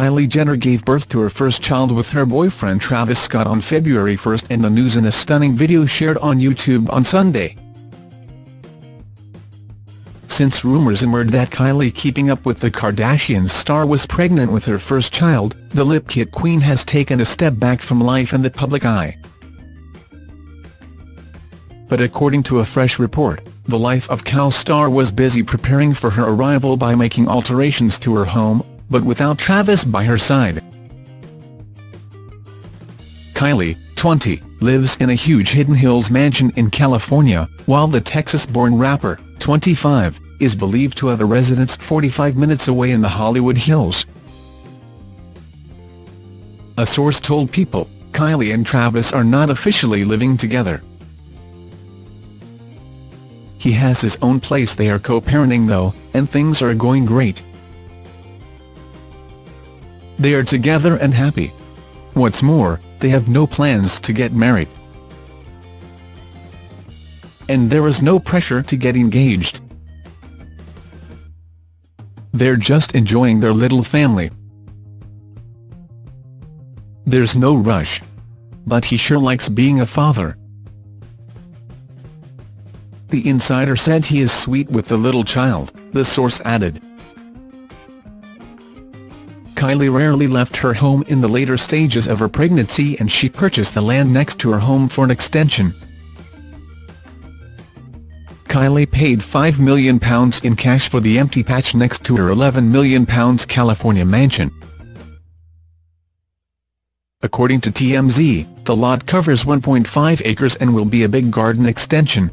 Kylie Jenner gave birth to her first child with her boyfriend Travis Scott on February 1 and the news in a stunning video shared on YouTube on Sunday. Since rumors emerged that Kylie Keeping Up with the Kardashians star was pregnant with her first child, the lip kit queen has taken a step back from life in the public eye. But according to a fresh report, the Life of Kylie star was busy preparing for her arrival by making alterations to her home, but without Travis by her side. Kylie, 20, lives in a huge Hidden Hills mansion in California, while the Texas-born rapper, 25, is believed to have a residence 45 minutes away in the Hollywood Hills. A source told People, Kylie and Travis are not officially living together. He has his own place they are co-parenting though, and things are going great. They are together and happy. What's more, they have no plans to get married. And there is no pressure to get engaged. They're just enjoying their little family. There's no rush. But he sure likes being a father. The insider said he is sweet with the little child, the source added. Kylie rarely left her home in the later stages of her pregnancy and she purchased the land next to her home for an extension. Kylie paid £5 million in cash for the empty patch next to her £11 million California mansion. According to TMZ, the lot covers 1.5 acres and will be a big garden extension,